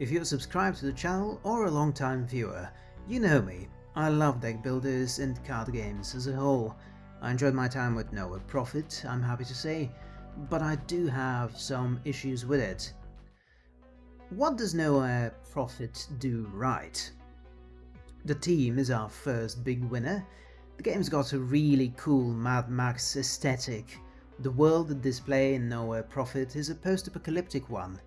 If you're subscribed to the channel or a long-time viewer, you know me. I love deck builders and card games as a whole. I enjoyed my time with Nowhere Prophet, I'm happy to say, but I do have some issues with it. What does Nowhere Prophet do right? The team is our first big winner. The game's got a really cool Mad Max aesthetic. The world at display in Nowhere Prophet is a post-apocalyptic one.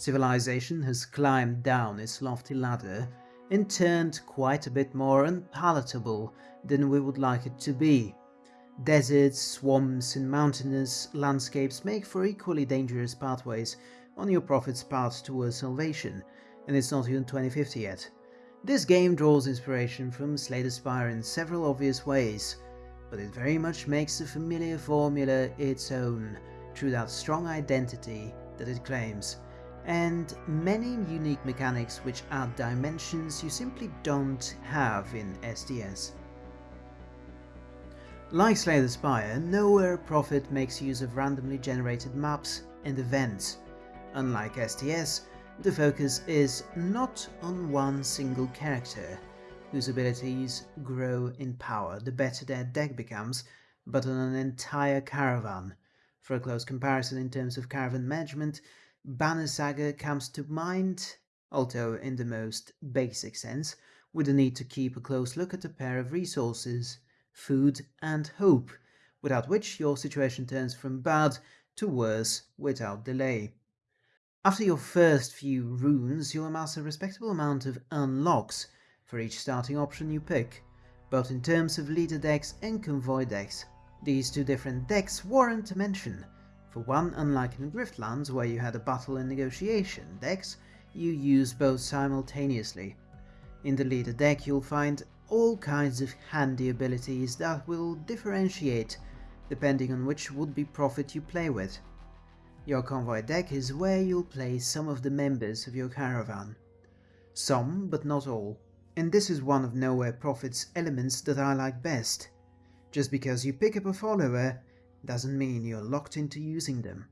Civilization has climbed down its lofty ladder and turned quite a bit more unpalatable than we would like it to be. Deserts, swamps and mountainous landscapes make for equally dangerous pathways on your prophet's path towards salvation, and it's not even 2050 yet. This game draws inspiration from Slay the Spire in several obvious ways, but it very much makes the familiar formula its own through that strong identity that it claims, and many unique mechanics which add dimensions you simply don't have in STS. Like Slay the Spire, Nowhere Prophet makes use of randomly generated maps and events. Unlike STS, the focus is not on one single character, whose abilities grow in power the better their deck becomes, but on an entire caravan. For a close comparison in terms of caravan management, Banner Saga comes to mind, although in the most basic sense, with the need to keep a close look at a pair of resources food and hope, without which your situation turns from bad to worse without delay. After your first few runes, you'll amass a respectable amount of unlocks for each starting option you pick, both in terms of leader decks and convoy decks. These two different decks warrant a mention. For one, unlike in Griftlands, where you had a battle and negotiation decks, you use both simultaneously. In the leader deck you'll find all kinds of handy abilities that will differentiate depending on which would-be prophet you play with. Your convoy deck is where you'll place some of the members of your caravan. Some, but not all. And this is one of Nowhere Prophet's elements that I like best. Just because you pick up a follower doesn't mean you're locked into using them.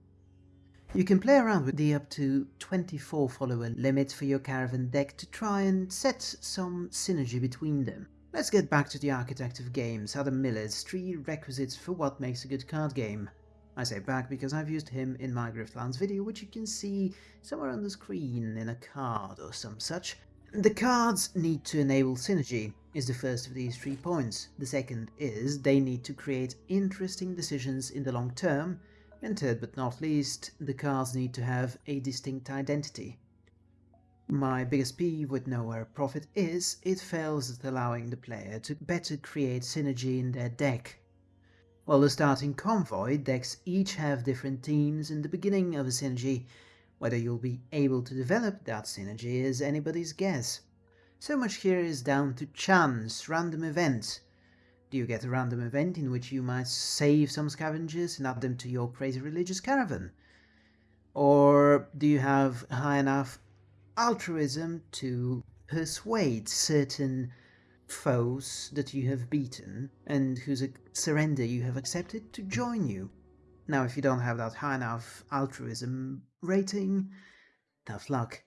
You can play around with the up to 24 follower limit for your caravan deck to try and set some synergy between them. Let's get back to the architect of games, Adam Miller's three requisites for what makes a good card game. I say back because I've used him in my Griftlands video, which you can see somewhere on the screen in a card or some such. The cards need to enable synergy, is the first of these three points. The second is they need to create interesting decisions in the long term, and third but not least, the cards need to have a distinct identity. My biggest peeve with Nowhere Prophet is it fails at allowing the player to better create synergy in their deck. While the starting convoy decks each have different teams in the beginning of a synergy, whether you'll be able to develop that synergy is anybody's guess. So much here is down to chance, random events, do you get a random event in which you might save some scavengers and add them to your crazy religious caravan? Or do you have high enough altruism to persuade certain foes that you have beaten and whose surrender you have accepted to join you? Now, if you don't have that high enough altruism rating, tough luck.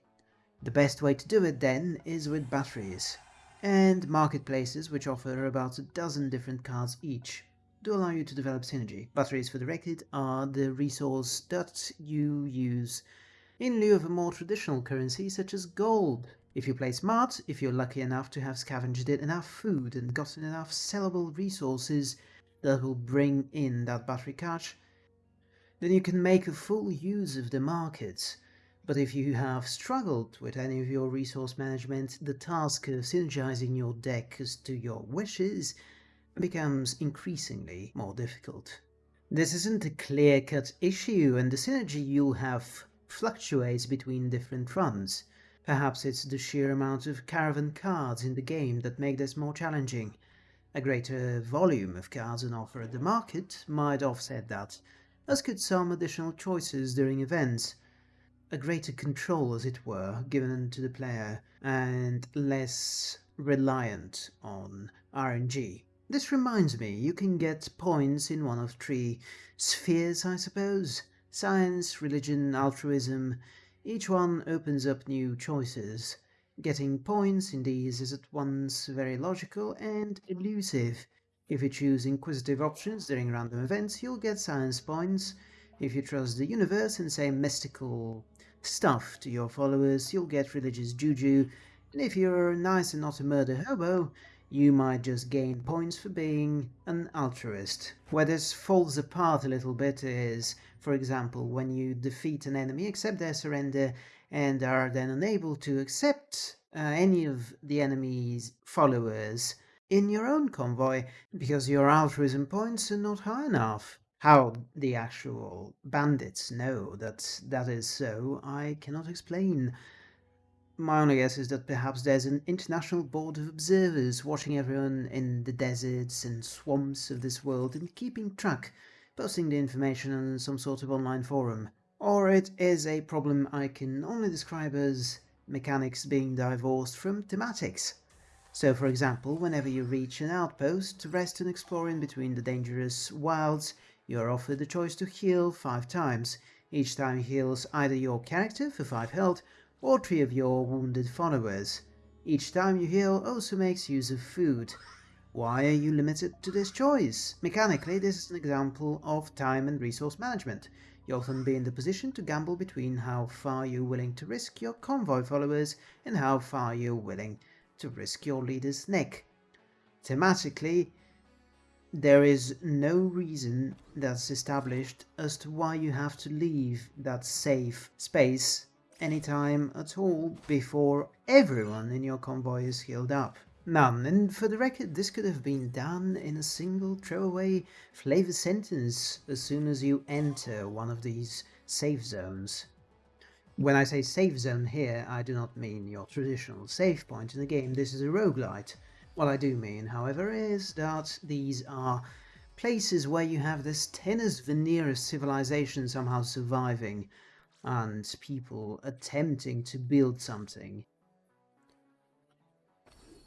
The best way to do it then is with batteries and marketplaces which offer about a dozen different cards each to allow you to develop synergy. Batteries for the record are the resource that you use in lieu of a more traditional currency such as gold. If you play smart, if you're lucky enough to have scavenged enough food and gotten enough sellable resources that will bring in that battery cash, then you can make a full use of the markets but if you have struggled with any of your resource management, the task of synergizing your deck as to your wishes becomes increasingly more difficult. This isn't a clear-cut issue, and the synergy you'll have fluctuates between different runs. Perhaps it's the sheer amount of caravan cards in the game that make this more challenging. A greater volume of cards on offer at the market might offset that, as could some additional choices during events, a greater control, as it were, given to the player and less reliant on RNG. This reminds me, you can get points in one of three spheres, I suppose? Science, religion, altruism, Each one opens up new choices. Getting points in these is at once very logical and elusive. If you choose inquisitive options during random events, you'll get science points. If you trust the universe and say mystical stuff to your followers, you'll get religious juju. And if you're nice and not a murder hobo, you might just gain points for being an altruist. Where this falls apart a little bit is, for example, when you defeat an enemy, accept their surrender, and are then unable to accept uh, any of the enemy's followers in your own convoy because your altruism points are not high enough. How the actual bandits know that that is so, I cannot explain. My only guess is that perhaps there's an international board of observers watching everyone in the deserts and swamps of this world and keeping track, posting the information on some sort of online forum. Or it is a problem I can only describe as mechanics being divorced from thematics. So for example, whenever you reach an outpost to rest and explore in between the dangerous wilds, you are offered the choice to heal 5 times. Each time heals either your character for 5 health or three of your wounded followers. Each time you heal also makes use of food. Why are you limited to this choice? Mechanically, this is an example of time and resource management. You often be in the position to gamble between how far you're willing to risk your convoy followers and how far you're willing to risk your leader's neck. Thematically, there is no reason that's established as to why you have to leave that safe space anytime at all before everyone in your convoy is healed up. None, and for the record, this could have been done in a single throwaway flavor sentence as soon as you enter one of these safe zones. When I say safe zone here, I do not mean your traditional save point in the game, this is a roguelite. What I do mean, however, is that these are places where you have this tenuous veneer of civilization somehow surviving, and people attempting to build something.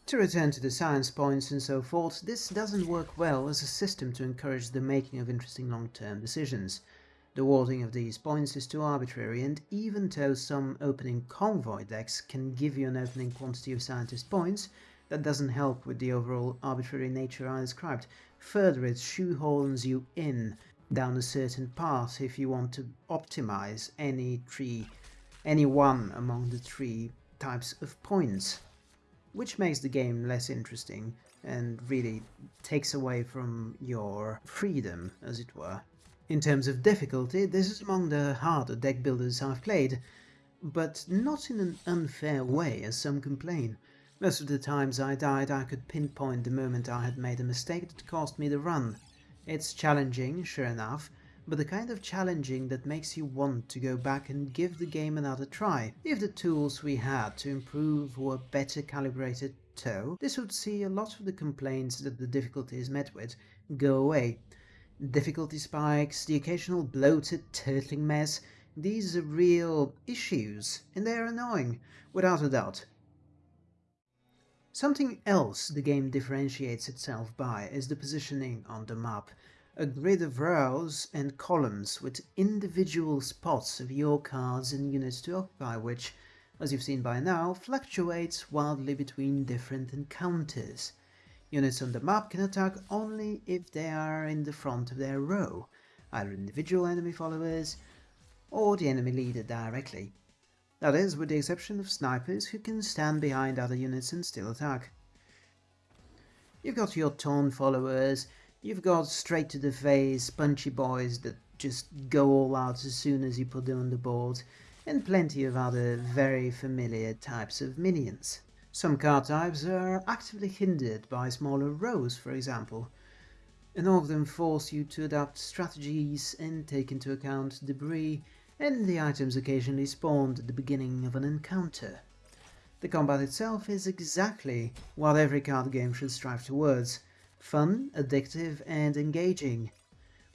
To return to the science points and so forth, this doesn't work well as a system to encourage the making of interesting long-term decisions. The awarding of these points is too arbitrary, and even though some opening convoy decks can give you an opening quantity of scientist points, that doesn't help with the overall arbitrary nature I described. Further, it shoehorns you in down a certain path if you want to optimize any tree, any one among the three types of points, which makes the game less interesting and really takes away from your freedom, as it were. In terms of difficulty, this is among the harder deck builders I've played, but not in an unfair way, as some complain. Most of the times I died I could pinpoint the moment I had made a mistake that cost me the run, it's challenging, sure enough, but the kind of challenging that makes you want to go back and give the game another try. If the tools we had to improve were better calibrated though, this would see a lot of the complaints that the difficulty is met with go away. Difficulty spikes, the occasional bloated turtling mess, these are real issues, and they're annoying, without a doubt. Something else the game differentiates itself by is the positioning on the map. A grid of rows and columns with individual spots of your cards and units to occupy which, as you've seen by now, fluctuates wildly between different encounters. Units on the map can attack only if they are in the front of their row, either individual enemy followers or the enemy leader directly. That is, with the exception of snipers who can stand behind other units and still attack. You've got your taunt followers, you've got straight to the face punchy boys that just go all out as soon as you put them on the board, and plenty of other very familiar types of minions. Some card types are actively hindered by smaller rows, for example, and all of them force you to adapt strategies and take into account debris and the items occasionally spawned at the beginning of an encounter. The combat itself is exactly what every card game should strive towards, fun, addictive and engaging.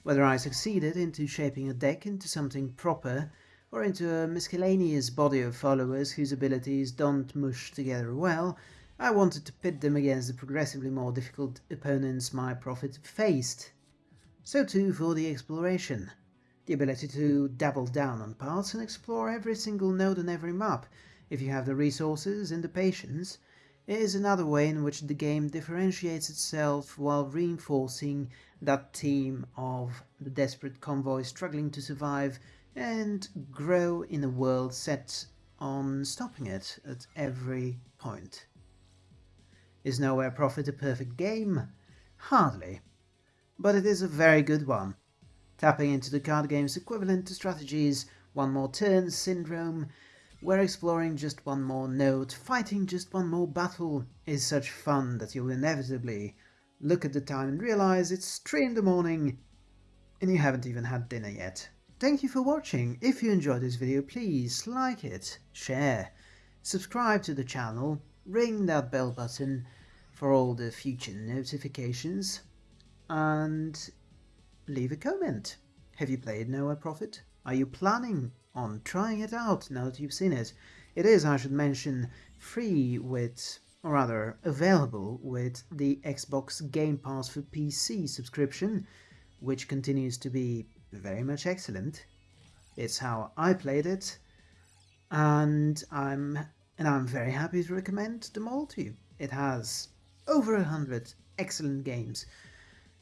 Whether I succeeded into shaping a deck into something proper, or into a miscellaneous body of followers whose abilities don't mush together well, I wanted to pit them against the progressively more difficult opponents my prophet faced. So too for the exploration. the ability to double down on parts and explore every single node on every map, if you have the resources and the patience, is another way in which the game differentiates itself while reinforcing that theme of the desperate convoy struggling to survive and grow in a world set on stopping it at every point. Is Nowhere Prophet a perfect game? Hardly. But it is a very good one. Tapping into the card game's equivalent to strategies, One More Turn syndrome, where exploring just one more note, fighting just one more battle is such fun that you'll inevitably look at the time and realize it's 3 in the morning and you haven't even had dinner yet. Thank you for watching. If you enjoyed this video, please like it, share, subscribe to the channel, ring that bell button for all the future notifications, and leave a comment. Have you played Nowhere Prophet? Are you planning on trying it out now that you've seen it? It is, I should mention, free with, or rather available with the Xbox Game Pass for PC subscription, which continues to be very much excellent. It's how I played it, and I'm and I'm very happy to recommend them all to you. It has over a hundred excellent games,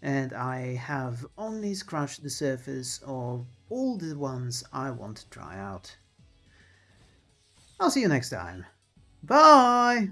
and I have only scratched the surface of all the ones I want to try out. I'll see you next time. Bye!